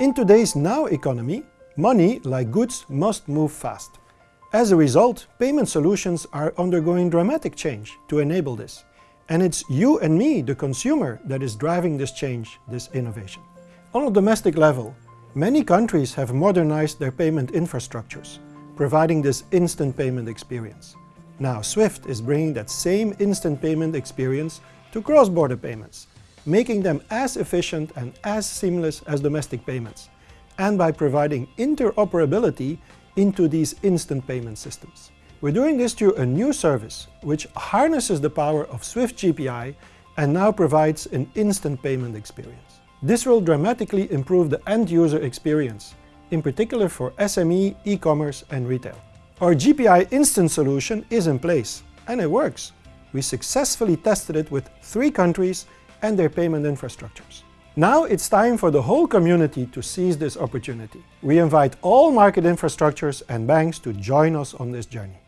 In today's now economy, money, like goods, must move fast. As a result, payment solutions are undergoing dramatic change to enable this. And it's you and me, the consumer, that is driving this change, this innovation. On a domestic level, many countries have modernized their payment infrastructures, providing this instant payment experience. Now SWIFT is bringing that same instant payment experience to cross-border payments, making them as efficient and as seamless as domestic payments, and by providing interoperability into these instant payment systems. We're doing this through a new service, which harnesses the power of Swift GPI and now provides an instant payment experience. This will dramatically improve the end-user experience, in particular for SME, e-commerce and retail. Our GPI Instant solution is in place, and it works. We successfully tested it with three countries and their payment infrastructures. Now it's time for the whole community to seize this opportunity. We invite all market infrastructures and banks to join us on this journey.